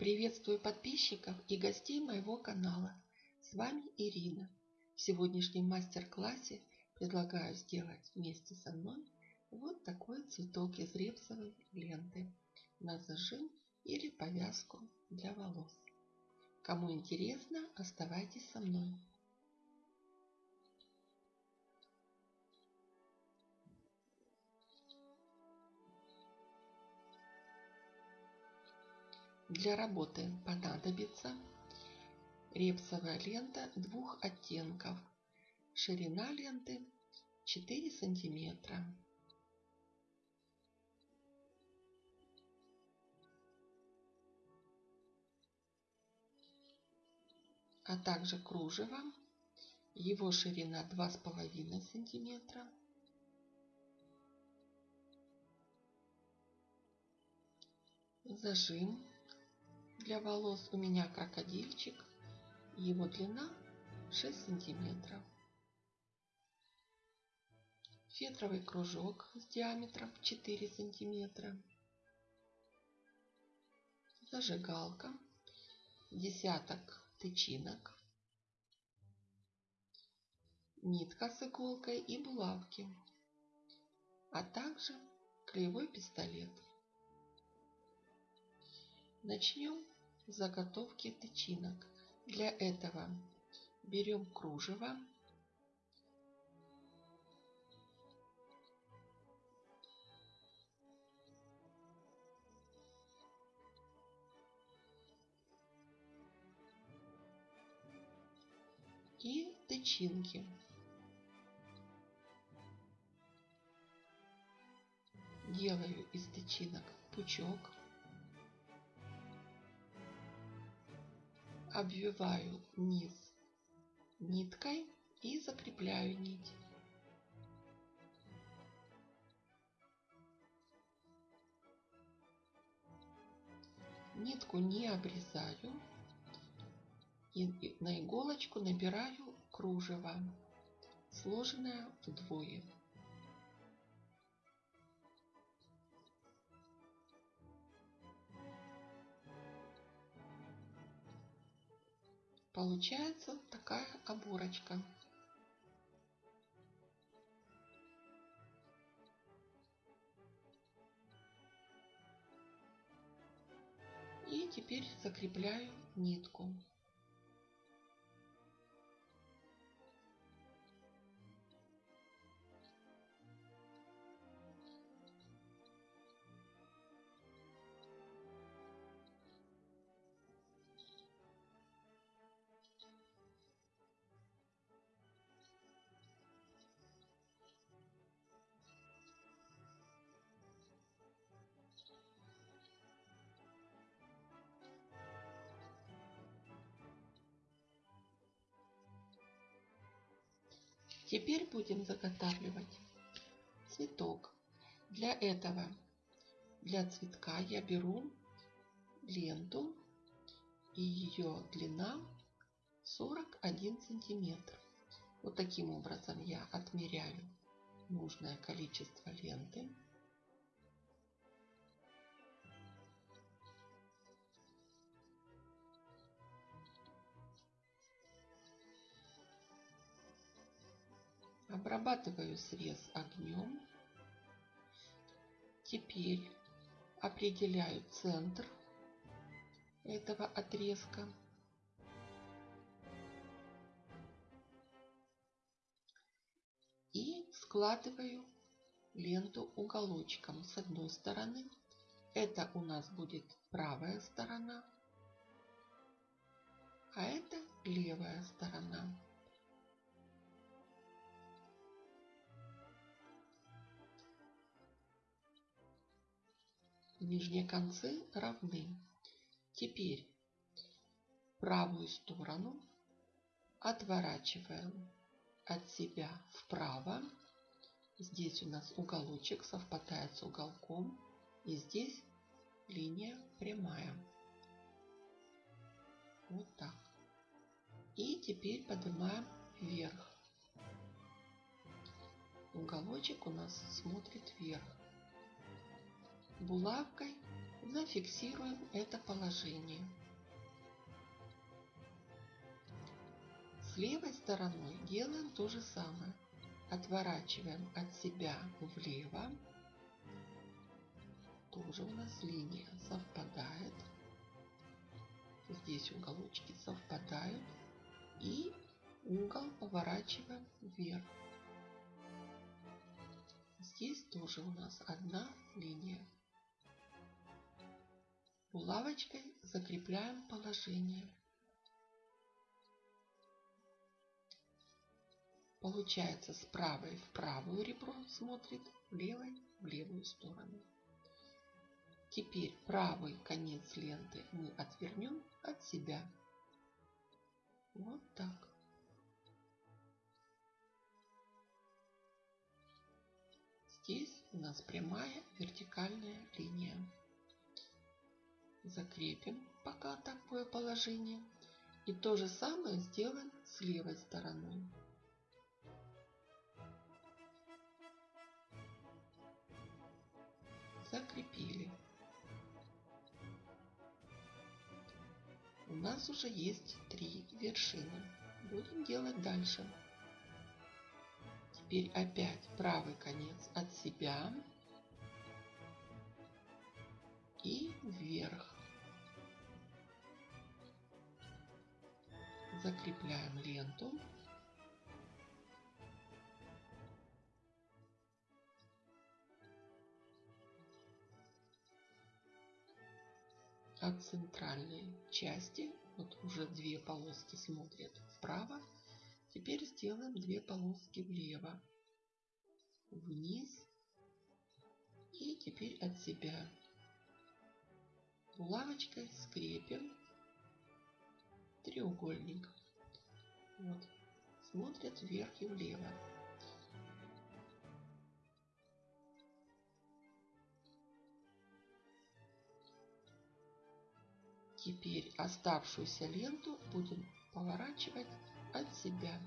Приветствую подписчиков и гостей моего канала. С вами Ирина. В сегодняшнем мастер-классе предлагаю сделать вместе со мной вот такой цветок из репсовой ленты на зажим или повязку для волос. Кому интересно, оставайтесь со мной. Для работы понадобится репсовая лента двух оттенков. Ширина ленты 4 сантиметра. а также кружево. Его ширина 2,5 сантиметра. Зажим для волос у меня крокодильчик. Его длина 6 сантиметров. Фетровый кружок с диаметром 4 сантиметра. Зажигалка. Десяток тычинок. Нитка с иголкой и булавки. А также клеевой пистолет. Начнем заготовки тычинок. Для этого берем кружево. И тычинки. Делаю из тычинок пучок. Обвиваю низ ниткой и закрепляю нить. Нитку не обрезаю и на иголочку набираю кружево, сложенное вдвое. Получается такая оборочка. И теперь закрепляю нитку. Теперь будем заготавливать цветок. Для этого, для цветка я беру ленту и ее длина 41 сантиметр. Вот таким образом я отмеряю нужное количество ленты. Обрабатываю срез огнем. Теперь определяю центр этого отрезка. И складываю ленту уголочком с одной стороны. Это у нас будет правая сторона, а это левая сторона. Нижние концы равны. Теперь правую сторону отворачиваем от себя вправо. Здесь у нас уголочек совпадает с уголком. И здесь линия прямая. Вот так. И теперь поднимаем вверх. Уголочек у нас смотрит вверх булавкой зафиксируем это положение. С левой стороной делаем то же самое. Отворачиваем от себя влево. Тоже у нас линия совпадает. Здесь уголочки совпадают. И угол поворачиваем вверх. Здесь тоже у нас одна линия. Булавочкой закрепляем положение. Получается с правой в правую ребро смотрит, левой в левую сторону. Теперь правый конец ленты мы отвернем от себя. Вот так. Здесь у нас прямая вертикальная линия. Закрепим пока такое положение. И то же самое сделаем с левой стороной. Закрепили. У нас уже есть три вершины. Будем делать дальше. Теперь опять правый конец от себя и вверх. Закрепляем ленту. От центральной части, вот уже две полоски смотрят вправо, теперь сделаем две полоски влево, вниз и теперь от себя булавочкой скрепим треугольник. Вот. Смотрят вверх и влево. Теперь оставшуюся ленту будем поворачивать от себя.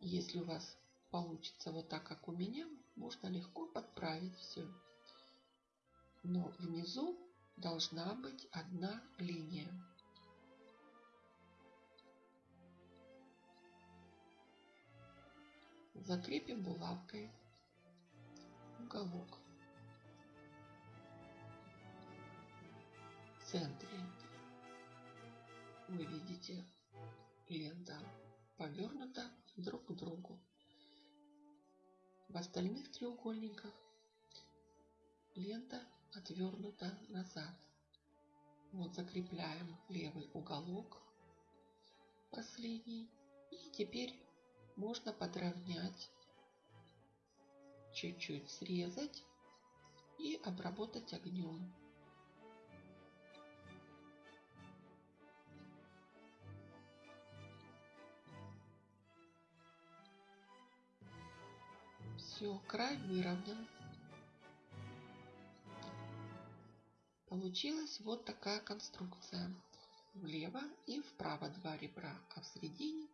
Если у вас получится вот так, как у меня, можно легко подправить все. Но внизу должна быть одна линия. Закрепим булавкой уголок. В центре вы видите лента повернута друг к другу. В остальных треугольниках лента отвернута назад. Вот закрепляем левый уголок, последний. И теперь можно подровнять, чуть-чуть срезать и обработать огнем. Все, край выровнен. Получилась вот такая конструкция. Влево и вправо два ребра, а в середине,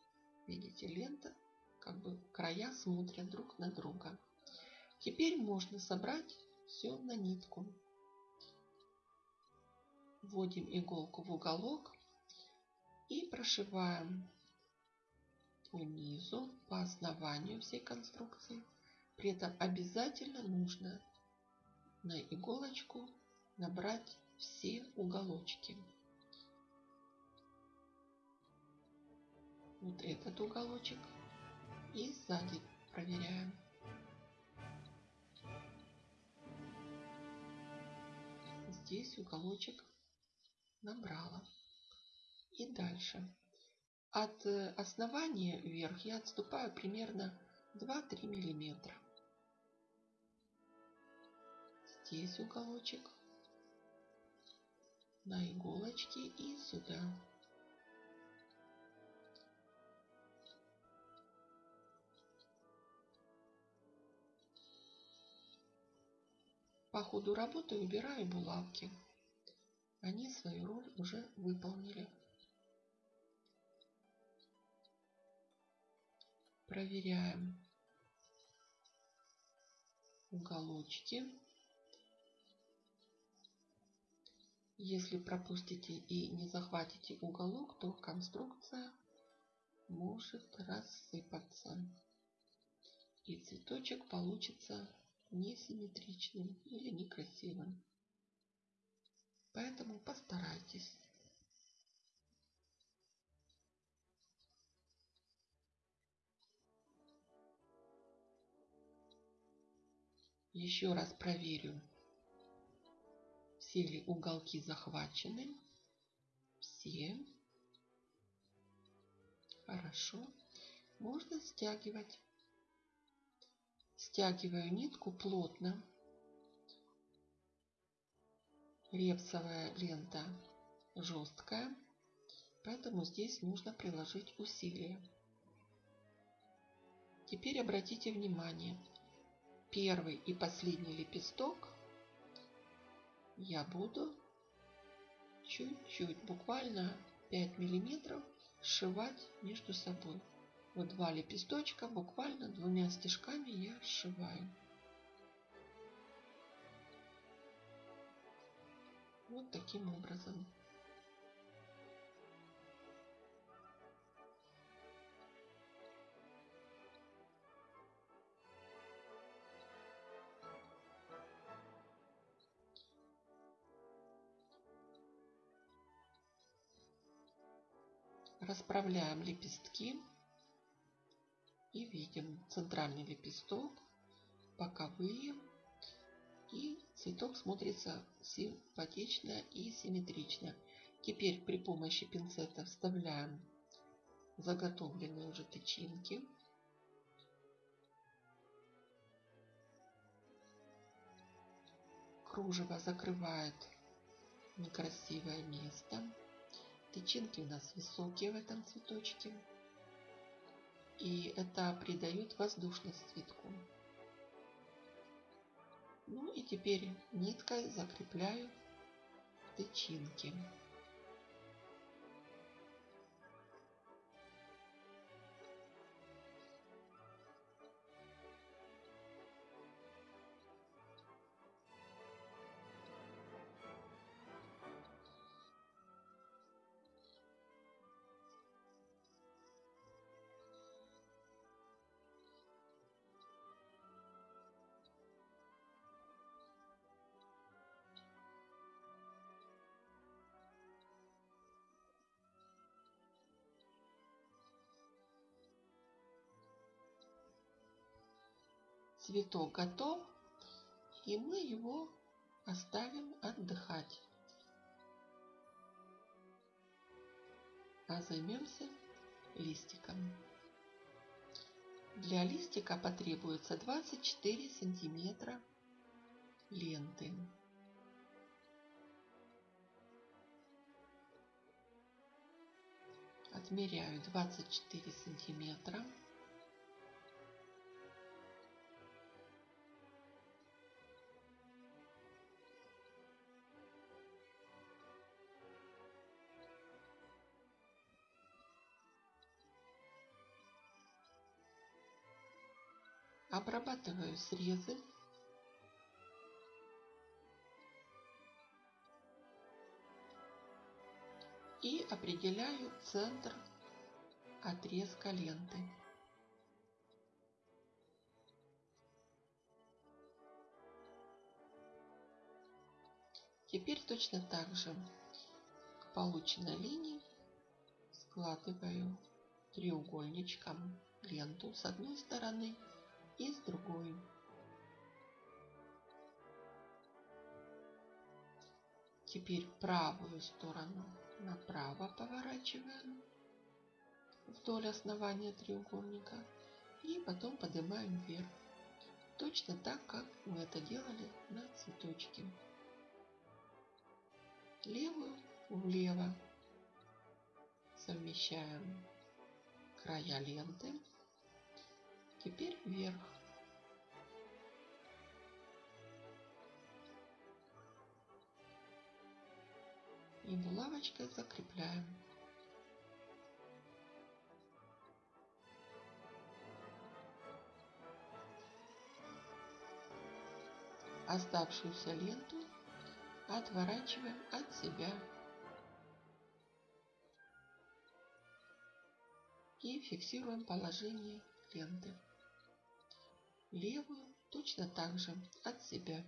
видите, лента, как бы края смотрят друг на друга. Теперь можно собрать все на нитку. Вводим иголку в уголок и прошиваем по низу, по основанию всей конструкции при этом обязательно нужно на иголочку набрать все уголочки. Вот этот уголочек. И сзади проверяем. Здесь уголочек набрала. И дальше. От э, основания вверх я отступаю примерно 2-3 миллиметра здесь уголочек, на иголочке и сюда. По ходу работы убираю булавки. Они свою роль уже выполнили. проверяем уголочки. Если пропустите и не захватите уголок, то конструкция может рассыпаться. И цветочек получится несимметричным или некрасивым. Поэтому постарайтесь. Еще раз проверю, все ли уголки захвачены. Все. Хорошо. Можно стягивать. Стягиваю нитку плотно. Репсовая лента жесткая, поэтому здесь нужно приложить усилия. Теперь обратите внимание, первый и последний лепесток я буду чуть-чуть, буквально 5 миллиметров сшивать между собой. Вот два лепесточка, буквально двумя стежками я сшиваю. Вот таким образом. Расправляем лепестки и видим центральный лепесток, боковые и цветок смотрится симпатично и симметрично. Теперь при помощи пинцета вставляем заготовленные уже тычинки. Кружево закрывает некрасивое место. Тычинки у нас высокие в этом цветочке. И это придает воздушность цветку. Ну и теперь ниткой закрепляю тычинки. Цветок готов, и мы его оставим отдыхать. А займемся листиком. Для листика потребуется 24 сантиметра ленты. Отмеряю 24 сантиметра. Обрабатываю срезы. И определяю центр отрезка ленты. Теперь точно так же к полученной линии складываю треугольничком ленту с одной стороны и с другой. Теперь правую сторону направо поворачиваем вдоль основания треугольника и потом поднимаем вверх. Точно так, как мы это делали на цветочке. Левую влево совмещаем края ленты Теперь вверх. И булавочкой закрепляем. Оставшуюся ленту отворачиваем от себя. и фиксируем положение ленты. Левую точно так же от себя.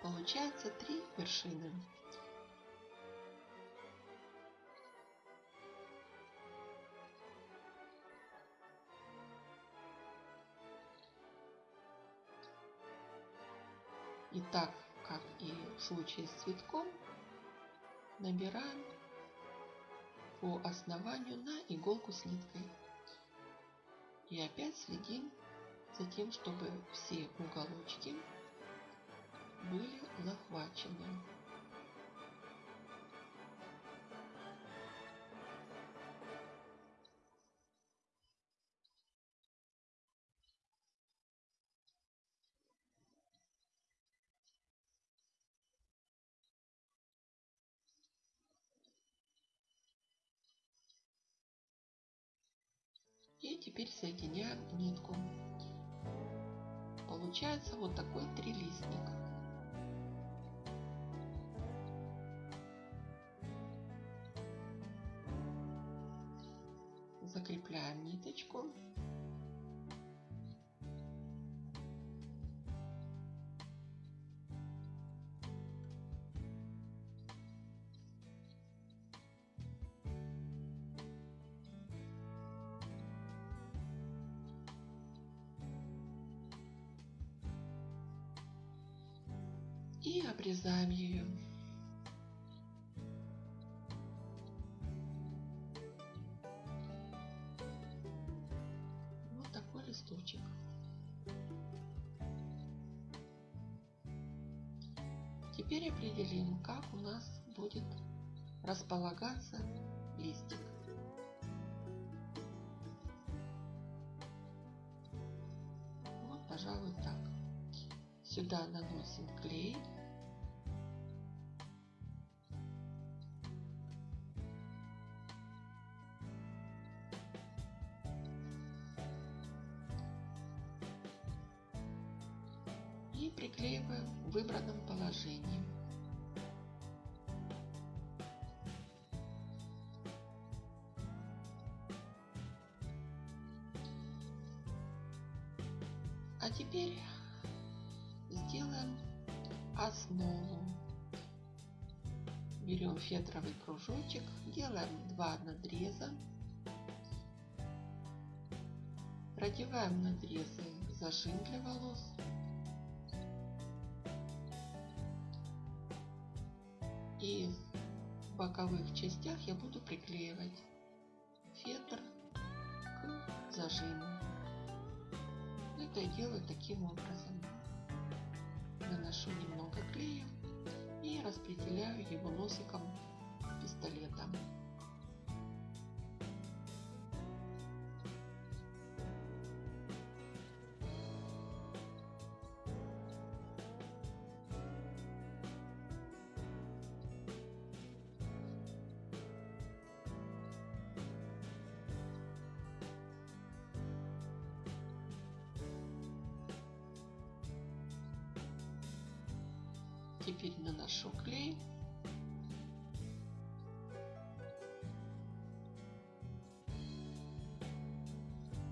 Получается три вершины. И так, как и в случае с цветком, набираем по основанию на иголку с ниткой. И опять следим за тем, чтобы все уголочки были захвачены. Теперь соединяем нитку. Получается вот такой трилистник. Закрепляем ниточку. Листочек. Теперь определим, как у нас будет располагаться листик. Вот, пожалуй, так. Сюда наносим клей. А теперь сделаем основу. Берем фетровый кружочек, делаем два надреза. Продеваем надрезы в зажим для волос. И в боковых частях я буду приклеивать фетр к зажиму. Это я делаю таким образом наношу немного клея и распределяю его носиком пистолета. Теперь наношу клей.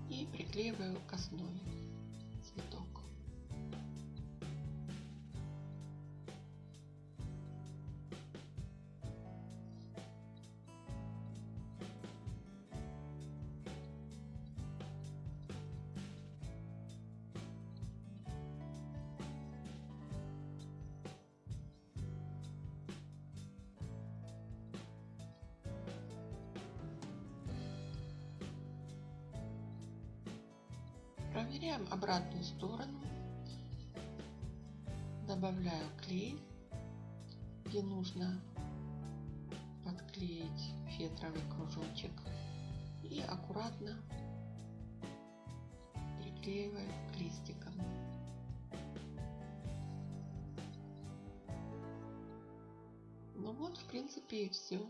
И приклеиваю к основе клей, где нужно подклеить фетровый кружочек и аккуратно приклеиваем к листикам. Ну вот, в принципе, и все.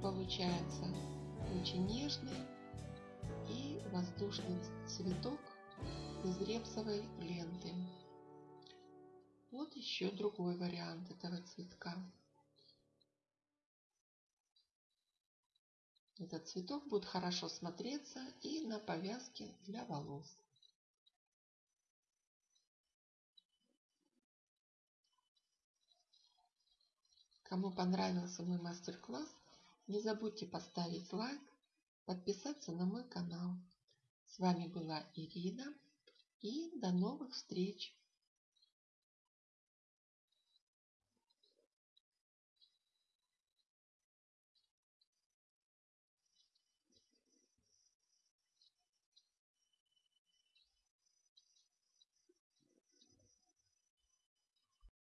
Получается очень нежный воздушный цветок из репсовой ленты. Вот еще другой вариант этого цветка. Этот цветок будет хорошо смотреться и на повязке для волос. Кому понравился мой мастер-класс, не забудьте поставить лайк, подписаться на мой канал. С вами была Ирина и до новых встреч!